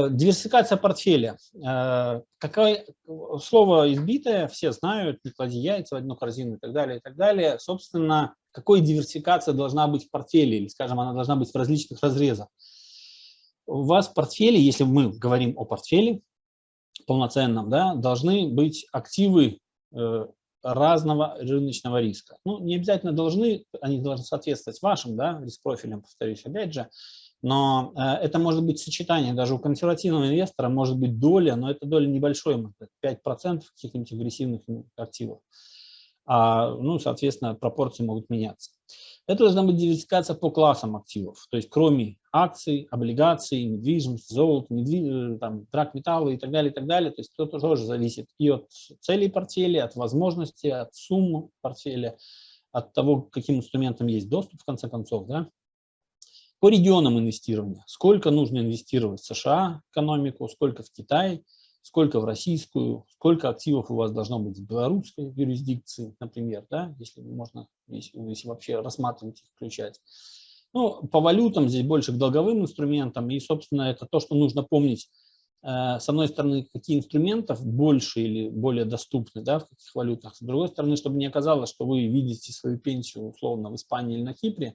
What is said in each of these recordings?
Диверсификация портфеля. Э, какое слово избитое, все знают, не клади яйца в одну корзину и так далее, и так далее. Собственно, какой диверсификация должна быть в портфеле, или, скажем, она должна быть в различных разрезах. У вас в портфеле, если мы говорим о портфеле полноценном, да, должны быть активы э, разного рыночного риска. Ну, не обязательно должны, они должны соответствовать вашим да, риск-профилям, повторюсь опять же, но э, это может быть сочетание, даже у консервативного инвестора может быть доля, но это доля небольшой, 5% каких-нибудь агрессивных активов. А, ну, соответственно, пропорции могут меняться. Это должна быть диверсификация по классам активов, то есть кроме акций, облигаций, недвижимости, золота, недвиж... Э, там, драгметаллы и так далее, и так далее. То есть это тоже зависит и от целей портфеля, от возможности, от суммы портфеля, от того, каким инструментам есть доступ, в конце концов. Да? По регионам инвестирования. Сколько нужно инвестировать в США экономику, сколько в Китай, сколько в российскую, сколько активов у вас должно быть в белорусской юрисдикции, например, да, если можно, если, если вообще рассматривать их, включать. Ну, по валютам здесь больше к долговым инструментам, и, собственно, это то, что нужно помнить. Э, с одной стороны, какие инструментов больше или более доступны, да, в каких валютах. С другой стороны, чтобы не оказалось, что вы видите свою пенсию условно в Испании или на Кипре,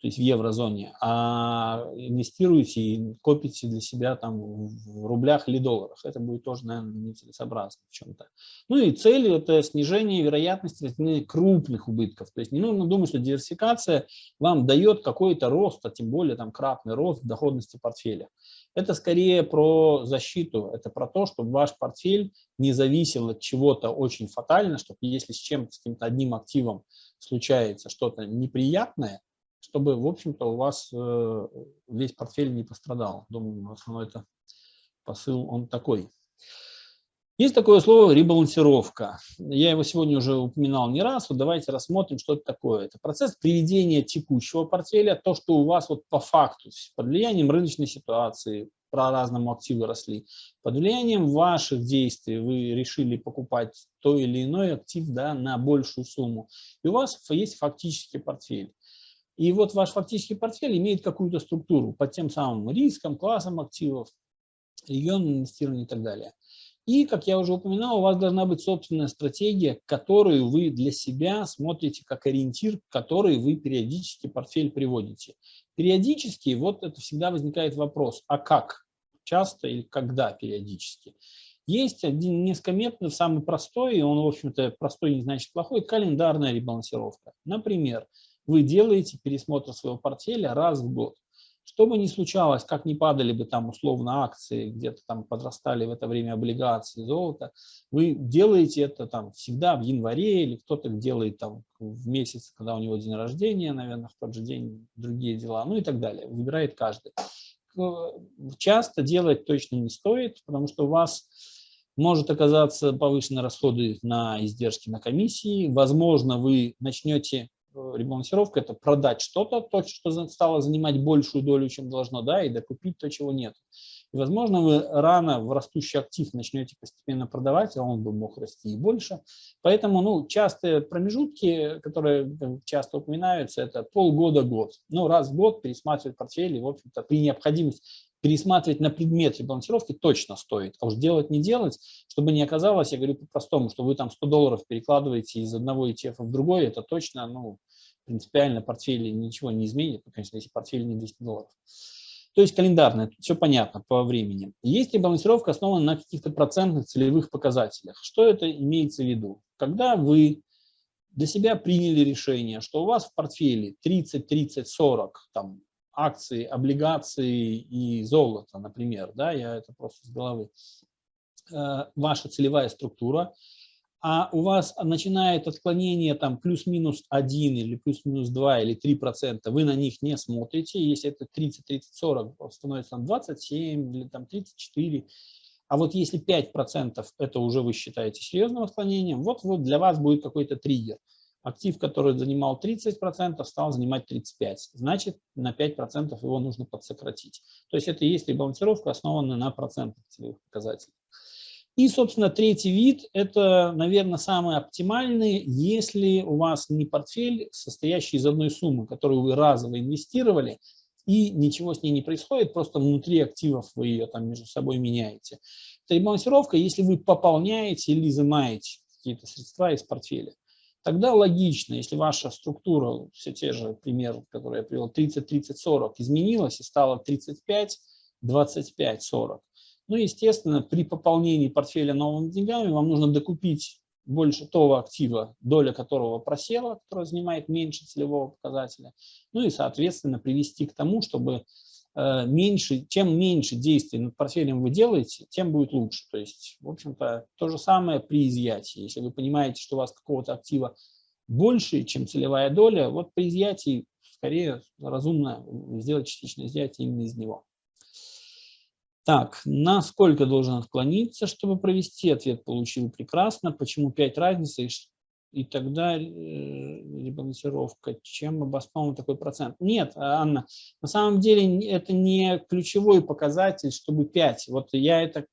то есть в еврозоне, а инвестируете и копите для себя там в рублях или долларах. Это будет тоже, наверное, нецелесообразно в чем-то. Ну и цель – это снижение вероятности крупных убытков. То есть не нужно думать, что диверсификация вам дает какой-то рост, а тем более там кратный рост доходности портфеля. Это скорее про защиту, это про то, чтобы ваш портфель не зависел от чего-то очень фатально, чтобы если с чем-то, с каким-то одним активом случается что-то неприятное, чтобы, в общем-то, у вас э, весь портфель не пострадал. Думаю, основной это посыл, он такой. Есть такое слово ребалансировка. Я его сегодня уже упоминал не раз. Вот давайте рассмотрим, что это такое. Это процесс приведения текущего портфеля, то, что у вас вот по факту, под влиянием рыночной ситуации, про разному активы росли, под влиянием ваших действий вы решили покупать то или иной актив да, на большую сумму. И у вас есть фактический портфель. И вот ваш фактический портфель имеет какую-то структуру под тем самым риском, классом активов, регионом инвестирования и так далее. И, как я уже упоминал, у вас должна быть собственная стратегия, которую вы для себя смотрите как ориентир, который вы периодически портфель приводите. Периодически, вот это всегда возникает вопрос, а как? Часто или когда периодически? Есть один методов, самый простой, и он, в общем-то, простой не значит плохой, календарная ребалансировка. Например, вы делаете пересмотр своего портфеля раз в год. Что бы ни случалось, как ни падали бы там условно акции, где-то там подрастали в это время облигации, золото, вы делаете это там всегда в январе или кто-то делает там в месяц, когда у него день рождения, наверное, в тот же день другие дела, ну и так далее. Выбирает каждый. Часто делать точно не стоит, потому что у вас может оказаться повышенные расходы на издержки на комиссии. Возможно, вы начнете ребалансировка – это продать что-то, то, что стало занимать большую долю, чем должно, да, и докупить то, чего нет. И, возможно, вы рано в растущий актив начнете постепенно продавать, а он бы мог расти и больше. Поэтому ну, частые промежутки, которые часто упоминаются, это полгода-год. Ну, раз в год пересматривать портфель, и, в общем-то, при необходимости пересматривать на предмет ребалансировки точно стоит. А уж делать не делать, чтобы не оказалось, я говорю по-простому, что вы там 100 долларов перекладываете из одного ETF в другой, это точно, ну, принципиально портфель ничего не изменит, ну, конечно, если портфель не 200 долларов. То есть календарно, тут все понятно по времени. Есть ребалансировка основана на каких-то процентных целевых показателях. Что это имеется в виду? Когда вы для себя приняли решение, что у вас в портфеле 30, 30, 40, там, акции, облигации и золото, например, да, я это просто с головы, э, ваша целевая структура, а у вас начинает отклонение там плюс-минус 1 или плюс-минус 2 или 3 процента, вы на них не смотрите, если это 30, 30, 40, становится там 27 или там 34, а вот если 5 процентов, это уже вы считаете серьезным отклонением, вот, вот для вас будет какой-то триггер актив, который занимал 30%, стал занимать 35%. Значит, на 5% его нужно подсократить. То есть это и есть ребалансировка, основанная на процентах целевых показателей. И, собственно, третий вид – это, наверное, самый оптимальный, если у вас не портфель, состоящий из одной суммы, которую вы разово инвестировали, и ничего с ней не происходит, просто внутри активов вы ее там между собой меняете. Это ребалансировка, если вы пополняете или изымаете какие-то средства из портфеля. Тогда логично, если ваша структура, все те же примеры, которые я привел, 30, 30, 40, изменилась и стала 35, 25, 40. Ну, естественно, при пополнении портфеля новыми деньгами вам нужно докупить больше того актива, доля которого просела, которая занимает меньше целевого показателя, ну и, соответственно, привести к тому, чтобы э, меньше, чем меньше действий над портфелем вы делаете, тем будет лучше. То есть, в общем-то, то же самое при изъятии. Если вы понимаете, что у вас какого-то актива больше, чем целевая доля, вот при изъятии скорее разумно сделать частичное изъятие именно из него. Так, насколько должен отклониться, чтобы провести? Ответ получил прекрасно. Почему 5 разницы и тогда э, ребалансировка? Чем обоснован такой процент? Нет, Анна, на самом деле это не ключевой показатель, чтобы 5. Вот я это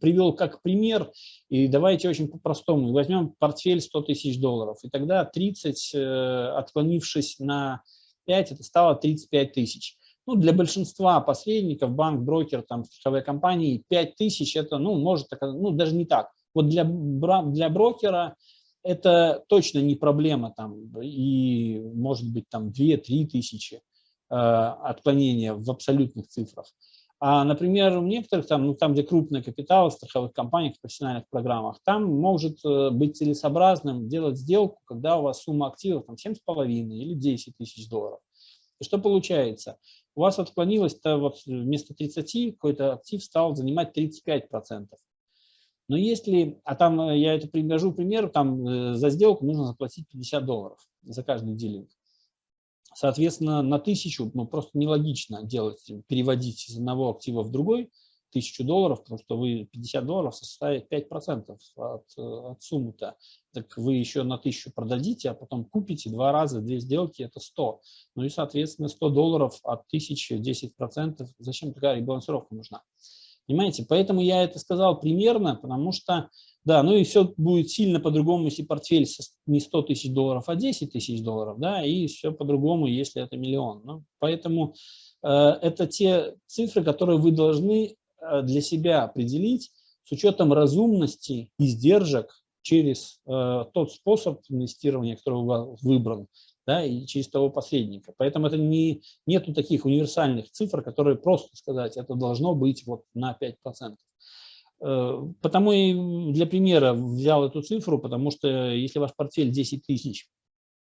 привел как пример, и давайте очень по-простому. Возьмем портфель 100 тысяч долларов, и тогда 30, э, отклонившись на 5, это стало 35 тысяч. Ну, для большинства посредников, банк, брокер, там, страховые компании, 5 тысяч это, ну, может, ну, даже не так. Вот для, для брокера это точно не проблема, там, и может быть там 2-3 тысячи э, отклонения в абсолютных цифрах. А, например, в некоторых, там, ну, там, где крупный капитал, страховых компаниях, профессиональных программах, там может э, быть целесообразным делать сделку, когда у вас сумма активов там 7,5 или 10 тысяч долларов. И что получается? У вас отклонилось-то вместо 30 какой-то актив стал занимать 35%. Но если, а там э, я это привожу пример, там э, за сделку нужно заплатить 50 долларов за каждый дилинг. Соответственно, на тысячу, ну просто нелогично делать, переводить из одного актива в другой, тысячу долларов, потому что вы 50 долларов составит 5% от, э, от суммы-то. Так вы еще на тысячу продадите, а потом купите два раза, две сделки, это 100. Ну и, соответственно, 100 долларов от тысячи 10%. Зачем такая ребалансировка нужна? Понимаете? Поэтому я это сказал примерно, потому что, да, ну и все будет сильно по-другому, если портфель не 100 тысяч долларов, а 10 тысяч долларов, да, и все по-другому, если это миллион. Ну, поэтому э, это те цифры, которые вы должны для себя определить с учетом разумности издержек через э, тот способ инвестирования, который у вас выбран, да, и через того посредника. Поэтому это не, нету таких универсальных цифр, которые просто сказать, это должно быть вот на 5%. Э, потому и для примера взял эту цифру, потому что если ваш портфель 10 тысяч,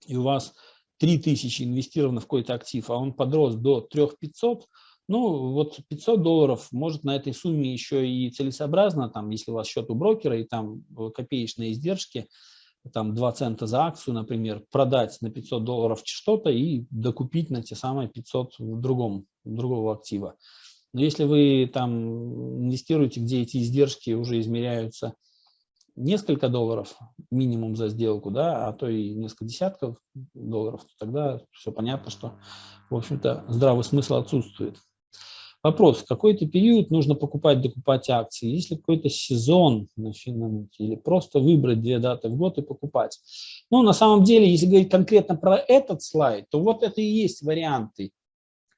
и у вас 3 тысячи инвестировано в какой-то актив, а он подрос до 3 500, ну, вот 500 долларов, может, на этой сумме еще и целесообразно, там, если у вас счет у брокера и там э, копеечные издержки, там 2 цента за акцию, например, продать на 500 долларов что-то и докупить на те самые 500 в другом, другого актива. Но если вы там инвестируете, где эти издержки уже измеряются несколько долларов минимум за сделку, да, а то и несколько десятков долларов, то тогда все понятно, что, в общем-то, здравый смысл отсутствует. Вопрос, в какой-то период нужно покупать, докупать акции, если какой-то сезон на финансе, или просто выбрать две даты в год и покупать. Ну, на самом деле, если говорить конкретно про этот слайд, то вот это и есть варианты.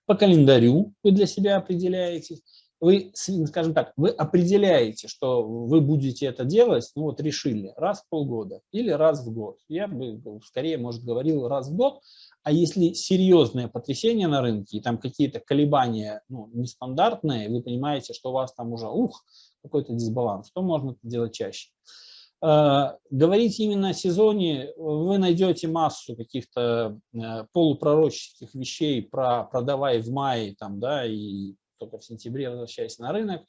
По календарю вы для себя определяете, вы, скажем так, вы определяете, что вы будете это делать, ну вот решили, раз в полгода или раз в год. Я бы скорее, может, говорил раз в год, а если серьезное потрясение на рынке, и там какие-то колебания ну, нестандартные, вы понимаете, что у вас там уже, ух, какой-то дисбаланс, то можно это делать чаще. Э, говорить именно о сезоне, вы найдете массу каких-то э, полупророческих вещей про продавай в мае, там, да, и только в сентябре возвращаясь на рынок,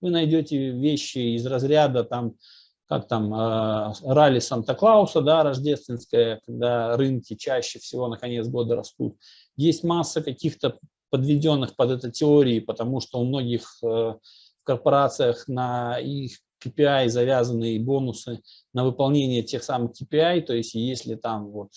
вы найдете вещи из разряда там как там, э, ралли Санта-Клауса, да, рождественское, когда рынки чаще всего на конец года растут. Есть масса каких-то подведенных под это теории, потому что у многих э, корпорациях на их KPI завязаны бонусы на выполнение тех самых KPI, то есть если там вот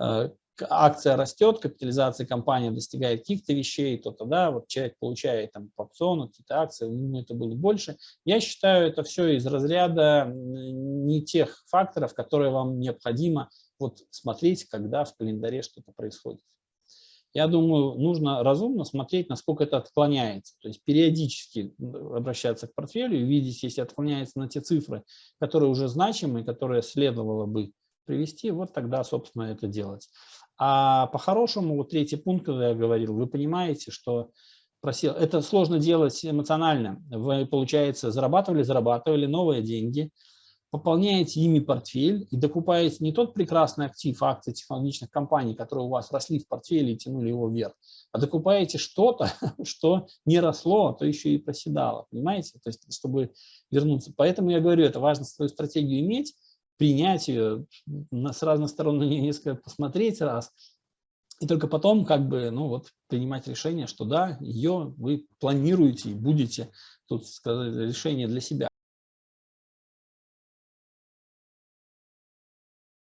э, акция растет, капитализация компании достигает каких-то вещей, то тогда вот человек получает там по опциону какие-то акции, у него это было больше. Я считаю, это все из разряда не тех факторов, которые вам необходимо вот смотреть, когда в календаре что-то происходит. я думаю, нужно разумно смотреть, насколько это отклоняется. То есть периодически обращаться к портфелю и видеть, если отклоняется на те цифры, которые уже значимые, которые следовало бы привести, вот тогда, собственно, это делать. А по-хорошему, вот третий пункт, когда я говорил, вы понимаете, что просил, это сложно делать эмоционально. Вы, получается, зарабатывали, зарабатывали новые деньги, пополняете ими портфель и докупаете не тот прекрасный актив акций технологичных компаний, которые у вас росли в портфеле и тянули его вверх, а докупаете что-то, что не росло, а то еще и проседало, понимаете? То есть, чтобы вернуться. Поэтому я говорю, это важно свою стратегию иметь, принять ее, с разных сторон на нее несколько посмотреть раз, и только потом как бы, ну вот, принимать решение, что да, ее вы планируете и будете, тут сказать, решение для себя.